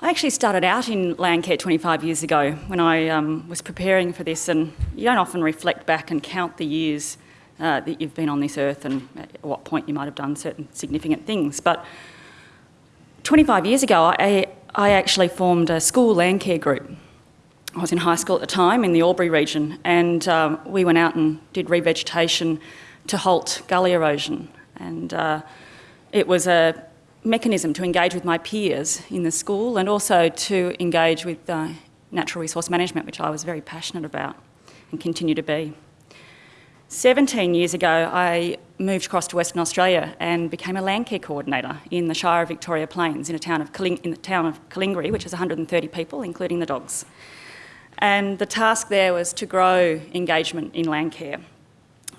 I actually started out in Landcare 25 years ago when I um, was preparing for this and you don't often reflect back and count the years uh, that you've been on this earth and at what point you might have done certain significant things. But 25 years ago, I, I actually formed a school Landcare group. I was in high school at the time in the Albury region and um, we went out and did revegetation to halt gully erosion. And uh, it was a mechanism to engage with my peers in the school and also to engage with uh, natural resource management, which I was very passionate about and continue to be. 17 years ago, I moved across to Western Australia and became a landcare coordinator in the Shire of Victoria Plains in, a town of in the town of Calingiri, which is 130 people, including the dogs. And the task there was to grow engagement in landcare,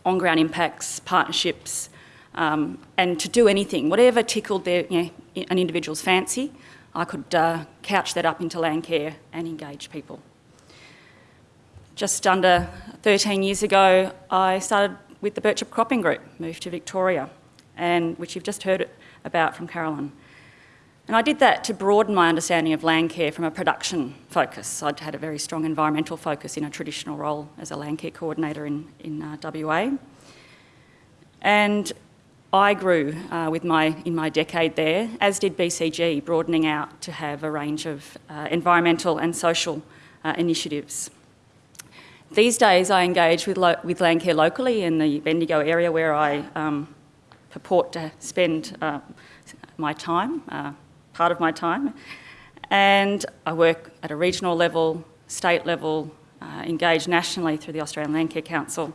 on-ground impacts, partnerships, um, and to do anything, whatever tickled their, you know, an individual's fancy, I could uh, couch that up into land care and engage people. Just under 13 years ago, I started with the Birchip Cropping Group, moved to Victoria, and which you've just heard about from Carolyn. And I did that to broaden my understanding of land care from a production focus. I'd had a very strong environmental focus in a traditional role as a land care coordinator in, in uh, WA. And I grew uh, with my, in my decade there, as did BCG, broadening out to have a range of uh, environmental and social uh, initiatives. These days I engage with, with Landcare locally in the Bendigo area where I um, purport to spend uh, my time, uh, part of my time, and I work at a regional level, state level, uh, engage nationally through the Australian Landcare Council,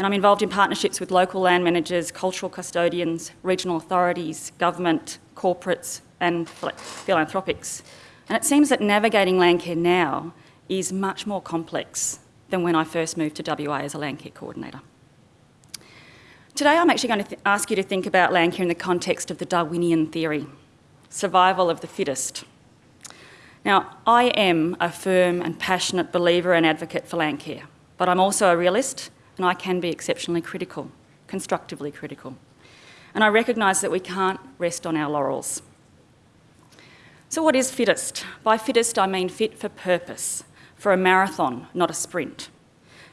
and I'm involved in partnerships with local land managers, cultural custodians, regional authorities, government, corporates and philanthropics. And it seems that navigating landcare now is much more complex than when I first moved to WA as a landcare coordinator. Today I'm actually going to ask you to think about landcare in the context of the Darwinian theory, survival of the fittest. Now, I am a firm and passionate believer and advocate for landcare, but I'm also a realist and I can be exceptionally critical, constructively critical. And I recognise that we can't rest on our laurels. So what is fittest? By fittest I mean fit for purpose, for a marathon, not a sprint.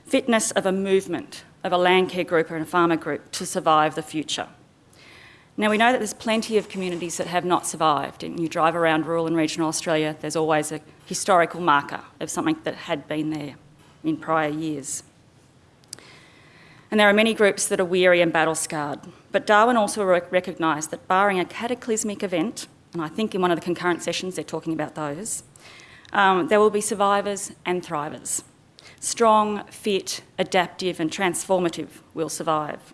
Fitness of a movement, of a landcare group or a farmer group to survive the future. Now we know that there's plenty of communities that have not survived and you drive around rural and regional Australia, there's always a historical marker of something that had been there in prior years. And there are many groups that are weary and battle scarred. But Darwin also recognised that barring a cataclysmic event, and I think in one of the concurrent sessions they're talking about those, um, there will be survivors and thrivers. Strong, fit, adaptive and transformative will survive.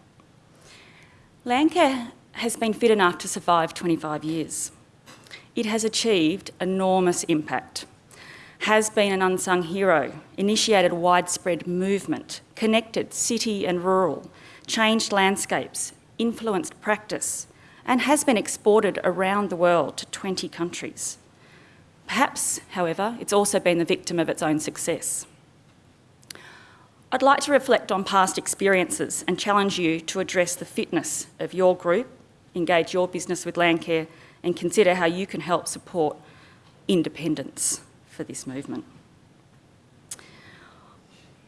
Landcare has been fit enough to survive 25 years. It has achieved enormous impact has been an unsung hero, initiated widespread movement, connected city and rural, changed landscapes, influenced practice, and has been exported around the world to 20 countries. Perhaps, however, it's also been the victim of its own success. I'd like to reflect on past experiences and challenge you to address the fitness of your group, engage your business with Landcare, and consider how you can help support independence for this movement.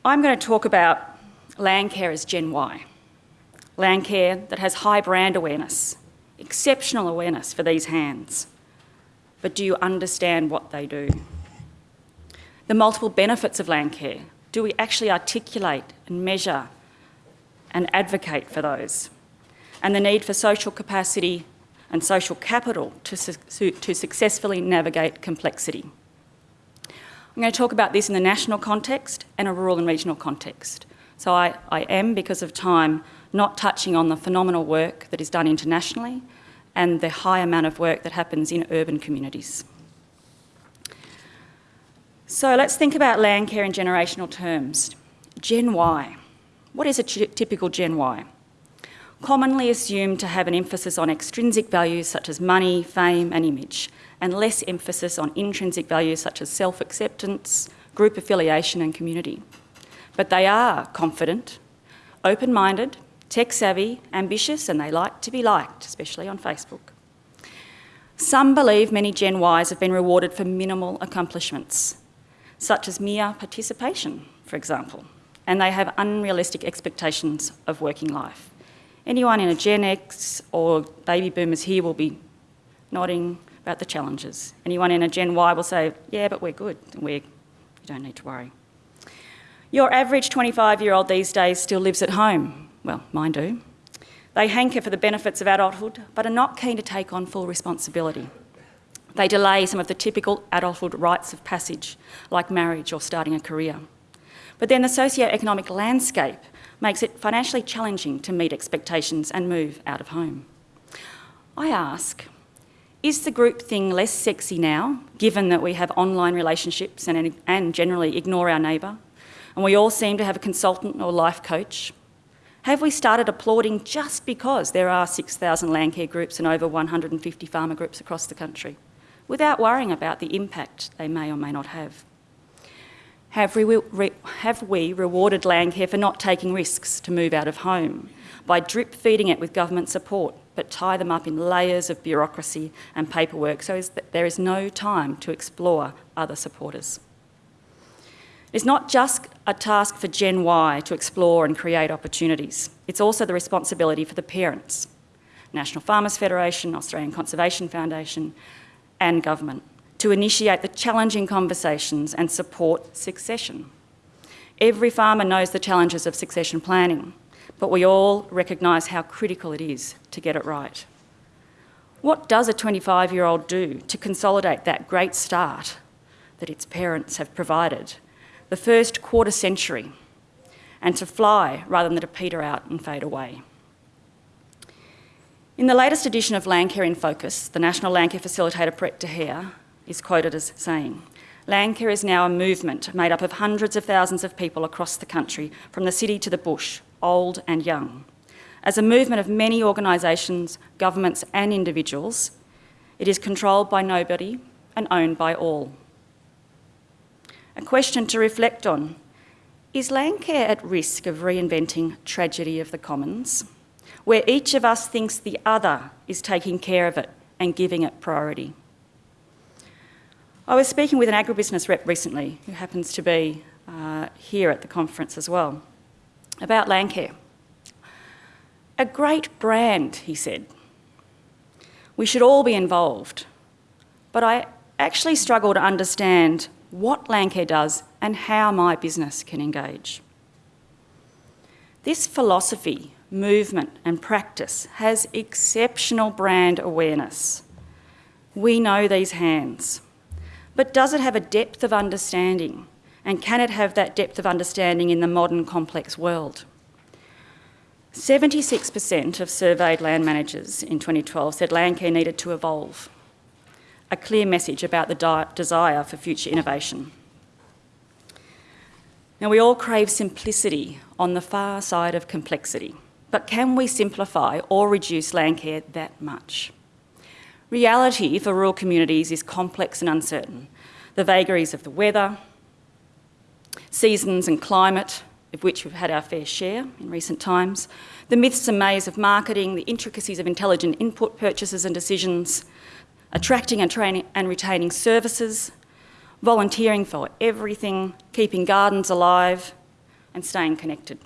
I'm going to talk about Landcare as Gen Y. Landcare that has high brand awareness, exceptional awareness for these hands. But do you understand what they do? The multiple benefits of Landcare, do we actually articulate and measure and advocate for those? And the need for social capacity and social capital to, su to successfully navigate complexity. I'm going to talk about this in the national context and a rural and regional context. So I, I am, because of time, not touching on the phenomenal work that is done internationally and the high amount of work that happens in urban communities. So let's think about land care in generational terms. Gen Y. What is a typical Gen Y? Commonly assumed to have an emphasis on extrinsic values such as money, fame and image, and less emphasis on intrinsic values such as self-acceptance, group affiliation and community. But they are confident, open-minded, tech-savvy, ambitious, and they like to be liked, especially on Facebook. Some believe many Gen Ys have been rewarded for minimal accomplishments, such as mere participation, for example, and they have unrealistic expectations of working life. Anyone in a Gen X or baby boomers here will be nodding about the challenges. Anyone in a Gen Y will say, yeah, but we're good, we're, you don't need to worry. Your average 25-year-old these days still lives at home. Well, mine do. They hanker for the benefits of adulthood, but are not keen to take on full responsibility. They delay some of the typical adulthood rites of passage, like marriage or starting a career. But then the socio-economic landscape makes it financially challenging to meet expectations and move out of home. I ask, is the group thing less sexy now, given that we have online relationships and, and generally ignore our neighbour, and we all seem to have a consultant or life coach? Have we started applauding just because there are 6,000 landcare groups and over 150 farmer groups across the country, without worrying about the impact they may or may not have? Have we, re have we rewarded Landcare for not taking risks to move out of home by drip feeding it with government support, but tie them up in layers of bureaucracy and paperwork so that there is no time to explore other supporters? It's not just a task for Gen Y to explore and create opportunities. It's also the responsibility for the parents, National Farmers Federation, Australian Conservation Foundation and government to initiate the challenging conversations and support succession. Every farmer knows the challenges of succession planning, but we all recognise how critical it is to get it right. What does a 25-year-old do to consolidate that great start that its parents have provided the first quarter century and to fly rather than to peter out and fade away. In the latest edition of Landcare in Focus, the National Landcare Facilitator Brett de is quoted as saying, Landcare is now a movement made up of hundreds of thousands of people across the country, from the city to the bush, old and young. As a movement of many organisations, governments and individuals, it is controlled by nobody and owned by all a question to reflect on. Is Landcare at risk of reinventing tragedy of the commons, where each of us thinks the other is taking care of it and giving it priority? I was speaking with an agribusiness rep recently, who happens to be uh, here at the conference as well, about Landcare. A great brand, he said. We should all be involved. But I actually struggle to understand what Landcare does and how my business can engage. This philosophy, movement and practice has exceptional brand awareness. We know these hands. But does it have a depth of understanding? And can it have that depth of understanding in the modern complex world? 76% of surveyed land managers in 2012 said Landcare needed to evolve a clear message about the desire for future innovation. Now, we all crave simplicity on the far side of complexity, but can we simplify or reduce Landcare that much? Reality for rural communities is complex and uncertain. The vagaries of the weather, seasons and climate, of which we've had our fair share in recent times, the myths and maze of marketing, the intricacies of intelligent input purchases and decisions, attracting and training and retaining services, volunteering for everything, keeping gardens alive and staying connected.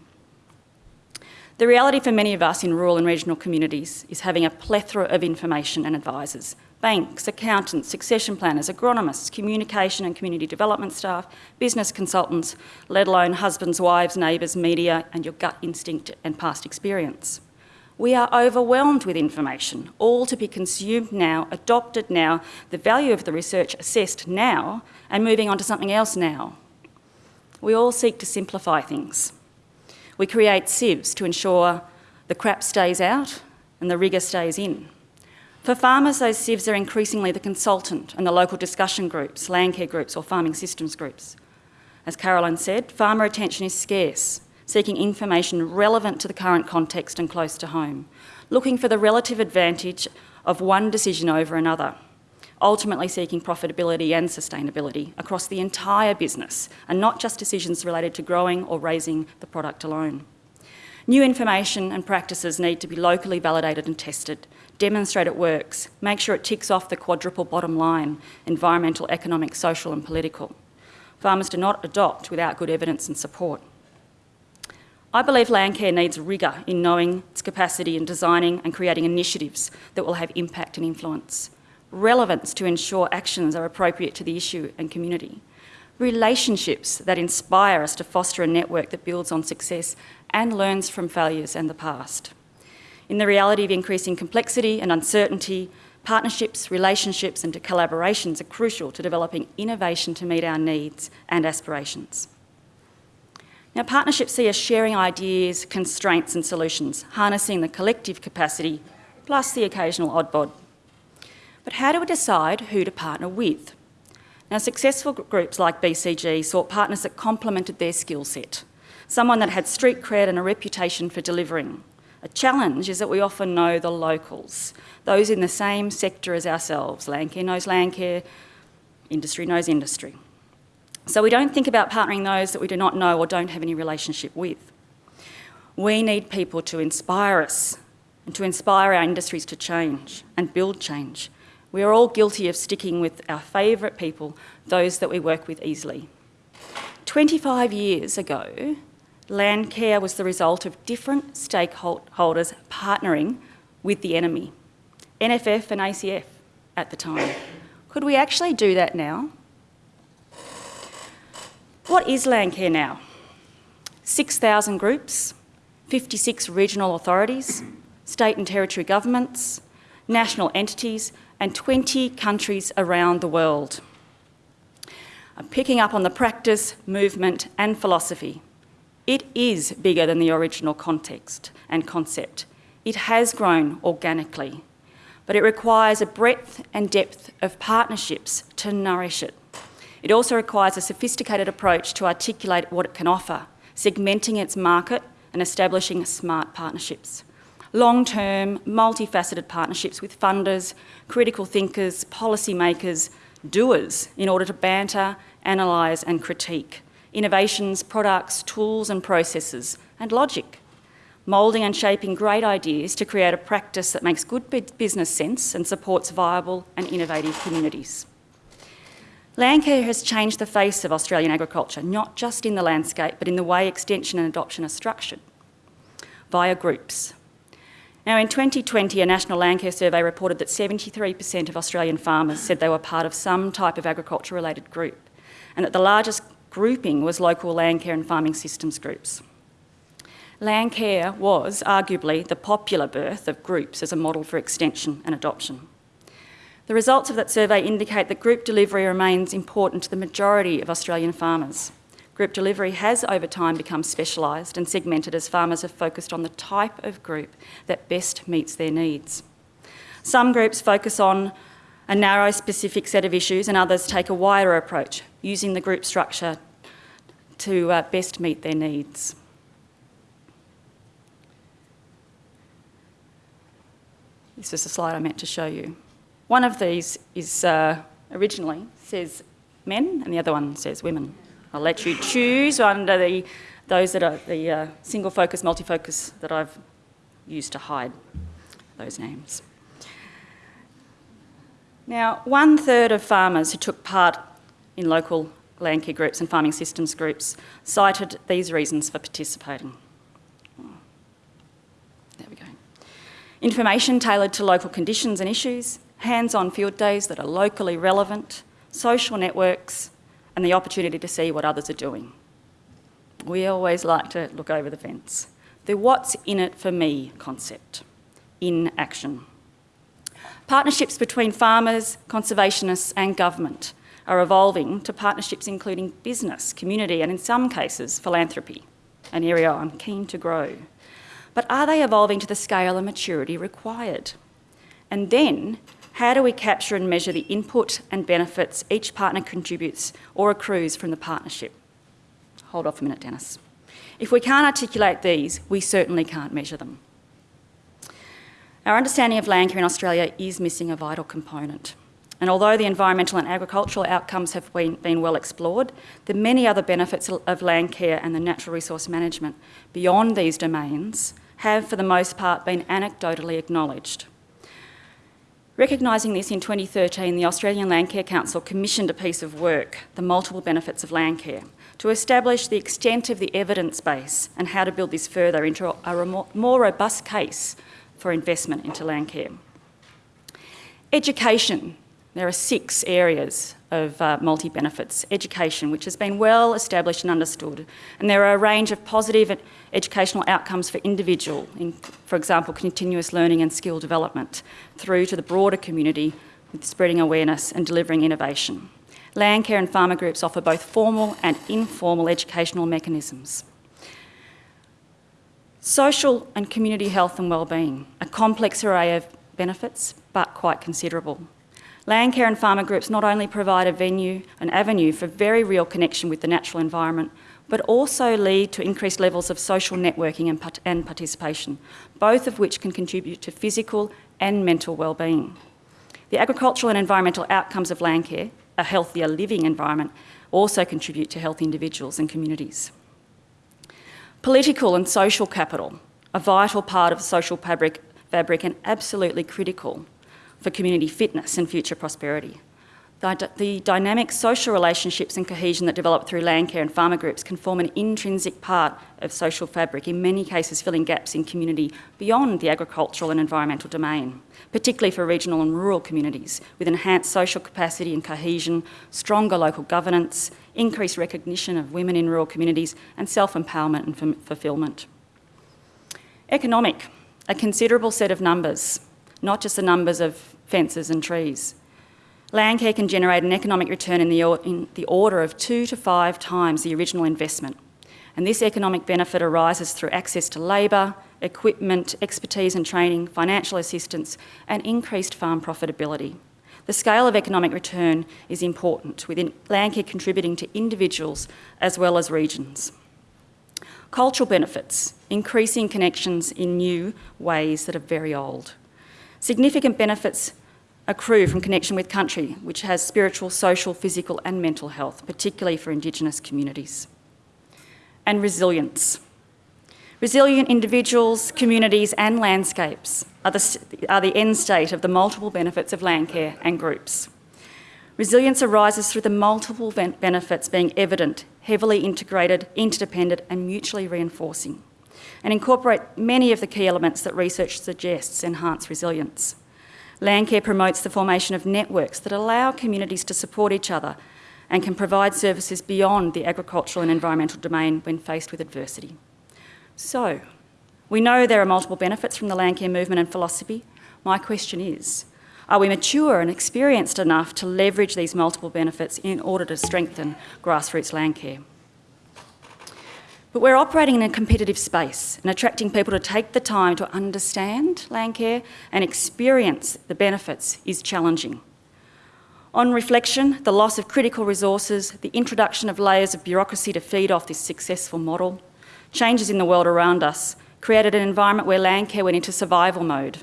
The reality for many of us in rural and regional communities is having a plethora of information and advisors, banks, accountants, succession planners, agronomists, communication and community development staff, business consultants, let alone husbands, wives, neighbours, media and your gut instinct and past experience. We are overwhelmed with information, all to be consumed now, adopted now, the value of the research assessed now, and moving on to something else now. We all seek to simplify things. We create sieves to ensure the crap stays out and the rigour stays in. For farmers, those sieves are increasingly the consultant and the local discussion groups, landcare groups or farming systems groups. As Caroline said, farmer attention is scarce seeking information relevant to the current context and close to home, looking for the relative advantage of one decision over another, ultimately seeking profitability and sustainability across the entire business and not just decisions related to growing or raising the product alone. New information and practices need to be locally validated and tested, demonstrate it works, make sure it ticks off the quadruple bottom line, environmental, economic, social and political. Farmers do not adopt without good evidence and support. I believe Landcare needs rigour in knowing its capacity in designing and creating initiatives that will have impact and influence, relevance to ensure actions are appropriate to the issue and community, relationships that inspire us to foster a network that builds on success and learns from failures and the past. In the reality of increasing complexity and uncertainty, partnerships, relationships and collaborations are crucial to developing innovation to meet our needs and aspirations. Now, partnerships see us sharing ideas, constraints and solutions, harnessing the collective capacity plus the occasional odd bod. But how do we decide who to partner with? Now, successful groups like BCG sought partners that complemented their skill set, someone that had street cred and a reputation for delivering. A challenge is that we often know the locals, those in the same sector as ourselves. Landcare knows Landcare, industry knows industry. So we don't think about partnering those that we do not know or don't have any relationship with. We need people to inspire us and to inspire our industries to change and build change. We are all guilty of sticking with our favourite people, those that we work with easily. 25 years ago, Landcare was the result of different stakeholders partnering with the enemy, NFF and ACF at the time. Could we actually do that now? What is Landcare now? 6,000 groups, 56 regional authorities, state and territory governments, national entities and 20 countries around the world. I'm picking up on the practice, movement and philosophy. It is bigger than the original context and concept. It has grown organically, but it requires a breadth and depth of partnerships to nourish it. It also requires a sophisticated approach to articulate what it can offer, segmenting its market and establishing smart partnerships. Long-term, multifaceted partnerships with funders, critical thinkers, policymakers, doers in order to banter, analyse and critique innovations, products, tools and processes, and logic. Moulding and shaping great ideas to create a practice that makes good business sense and supports viable and innovative communities. Landcare has changed the face of Australian agriculture, not just in the landscape, but in the way extension and adoption are structured, via groups. Now in 2020, a national Landcare survey reported that 73% of Australian farmers said they were part of some type of agriculture-related group, and that the largest grouping was local Landcare and farming systems groups. Landcare was arguably the popular birth of groups as a model for extension and adoption. The results of that survey indicate that group delivery remains important to the majority of Australian farmers. Group delivery has over time become specialised and segmented as farmers have focused on the type of group that best meets their needs. Some groups focus on a narrow specific set of issues and others take a wider approach, using the group structure to uh, best meet their needs. This is a slide I meant to show you. One of these is uh, originally says men and the other one says women. I'll let you choose under the, those that are the uh, single focus, multi-focus that I've used to hide those names. Now, one third of farmers who took part in local land care groups and farming systems groups cited these reasons for participating. There we go. Information tailored to local conditions and issues, hands-on field days that are locally relevant, social networks, and the opportunity to see what others are doing. We always like to look over the fence. The what's in it for me concept, in action. Partnerships between farmers, conservationists and government are evolving to partnerships including business, community and in some cases philanthropy, an area I'm keen to grow. But are they evolving to the scale and maturity required? And then how do we capture and measure the input and benefits each partner contributes or accrues from the partnership? Hold off a minute, Dennis. If we can't articulate these, we certainly can't measure them. Our understanding of land care in Australia is missing a vital component. And although the environmental and agricultural outcomes have been, been well explored, the many other benefits of land care and the natural resource management beyond these domains have, for the most part, been anecdotally acknowledged. Recognising this in 2013, the Australian Landcare Council commissioned a piece of work, The Multiple Benefits of Landcare, to establish the extent of the evidence base and how to build this further into a more robust case for investment into landcare. Education. There are six areas of uh, multi-benefits. Education, which has been well established and understood, and there are a range of positive educational outcomes for individual, in, for example, continuous learning and skill development, through to the broader community with spreading awareness and delivering innovation. Landcare and farmer groups offer both formal and informal educational mechanisms. Social and community health and wellbeing, a complex array of benefits, but quite considerable. Landcare and farmer groups not only provide a venue, an avenue for very real connection with the natural environment, but also lead to increased levels of social networking and, part and participation, both of which can contribute to physical and mental well-being. The agricultural and environmental outcomes of landcare, a healthier living environment, also contribute to healthy individuals and communities. Political and social capital, a vital part of social fabric, fabric and absolutely critical for community fitness and future prosperity. The, dynamic social relationships and cohesion that develop through land care and farmer groups can form an intrinsic part of social fabric, in many cases filling gaps in community beyond the agricultural and environmental domain, particularly for regional and rural communities, with enhanced social capacity and cohesion, stronger local governance, increased recognition of women in rural communities, and self-empowerment and fulfilment. Economic, a considerable set of numbers, not just the numbers of fences and trees. Land care can generate an economic return in the, in the order of two to five times the original investment. And this economic benefit arises through access to labour, equipment, expertise and training, financial assistance and increased farm profitability. The scale of economic return is important, with landcare contributing to individuals as well as regions. Cultural benefits, increasing connections in new ways that are very old. Significant benefits accrue from connection with country, which has spiritual, social, physical and mental health, particularly for Indigenous communities. And resilience. Resilient individuals, communities and landscapes are the, are the end state of the multiple benefits of land care and groups. Resilience arises through the multiple benefits being evident, heavily integrated, interdependent and mutually reinforcing, and incorporate many of the key elements that research suggests enhance resilience. Landcare promotes the formation of networks that allow communities to support each other and can provide services beyond the agricultural and environmental domain when faced with adversity. So, we know there are multiple benefits from the landcare movement and philosophy. My question is, are we mature and experienced enough to leverage these multiple benefits in order to strengthen grassroots landcare? But we're operating in a competitive space and attracting people to take the time to understand land care and experience the benefits is challenging. On reflection, the loss of critical resources, the introduction of layers of bureaucracy to feed off this successful model, changes in the world around us created an environment where land care went into survival mode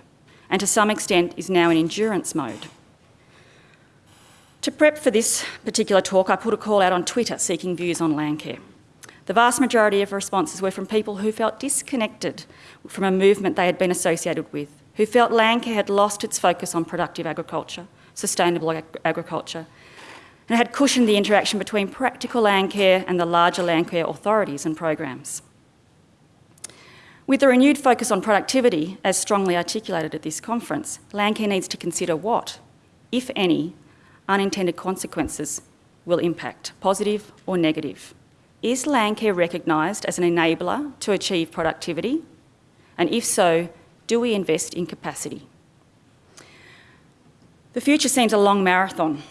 and to some extent is now in endurance mode. To prep for this particular talk, I put a call out on Twitter seeking views on land care. The vast majority of responses were from people who felt disconnected from a movement they had been associated with, who felt landcare had lost its focus on productive agriculture, sustainable ag agriculture, and had cushioned the interaction between practical landcare and the larger landcare authorities and programs. With the renewed focus on productivity, as strongly articulated at this conference, landcare needs to consider what, if any, unintended consequences will impact, positive or negative. Is Landcare recognised as an enabler to achieve productivity? And if so, do we invest in capacity? The future seems a long marathon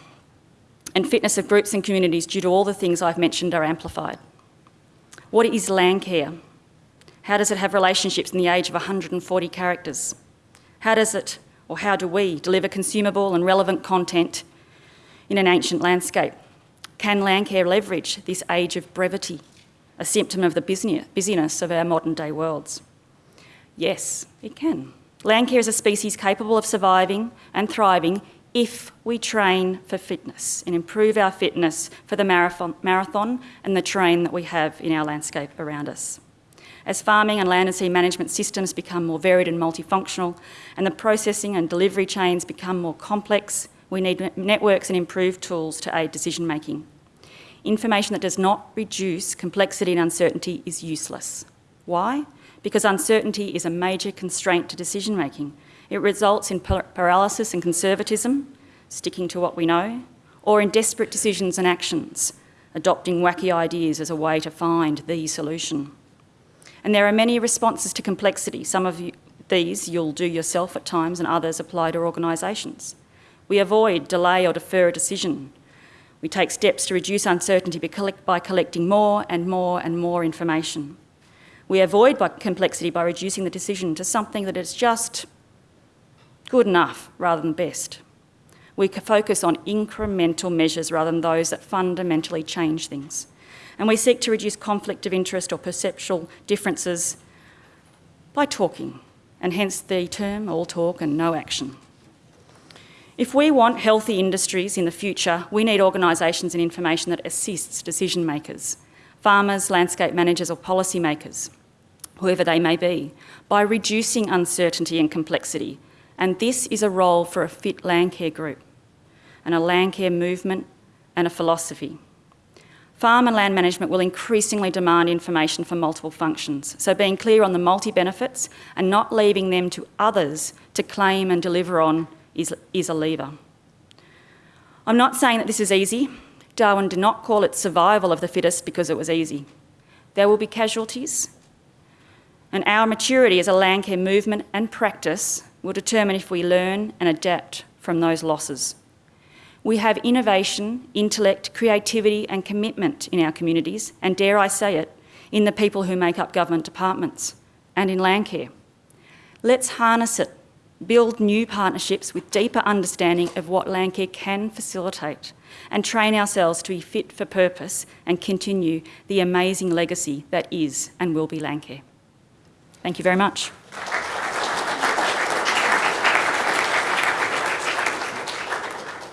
and fitness of groups and communities due to all the things I've mentioned are amplified. What is Landcare? How does it have relationships in the age of 140 characters? How does it, or how do we, deliver consumable and relevant content in an ancient landscape? Can Landcare leverage this age of brevity, a symptom of the busyness of our modern day worlds? Yes, it can. Landcare is a species capable of surviving and thriving if we train for fitness and improve our fitness for the marathon, and the terrain that we have in our landscape around us. As farming and land and sea management systems become more varied and multifunctional and the processing and delivery chains become more complex, we need networks and improved tools to aid decision making. Information that does not reduce complexity and uncertainty is useless. Why? Because uncertainty is a major constraint to decision making it results in paralysis and conservatism, sticking to what we know, or in desperate decisions and actions, adopting wacky ideas as a way to find the solution. And there are many responses to complexity. Some of you, these you'll do yourself at times and others apply to organisations. We avoid, delay or defer a decision. We take steps to reduce uncertainty by collecting more and more and more information. We avoid complexity by reducing the decision to something that is just good enough rather than best. We focus on incremental measures rather than those that fundamentally change things. And we seek to reduce conflict of interest or perceptual differences by talking, and hence the term all talk and no action. If we want healthy industries in the future, we need organisations and information that assists decision makers, farmers, landscape managers or policy makers, whoever they may be, by reducing uncertainty and complexity and this is a role for a fit Landcare group and a Landcare movement and a philosophy. Farm and land management will increasingly demand information for multiple functions, so being clear on the multi-benefits and not leaving them to others to claim and deliver on is, is a lever. I'm not saying that this is easy. Darwin did not call it survival of the fittest because it was easy. There will be casualties, and our maturity as a Landcare movement and practice will determine if we learn and adapt from those losses. We have innovation, intellect, creativity and commitment in our communities, and dare I say it, in the people who make up government departments and in Landcare. Let's harness it, build new partnerships with deeper understanding of what Landcare can facilitate and train ourselves to be fit for purpose and continue the amazing legacy that is and will be Landcare. Thank you very much.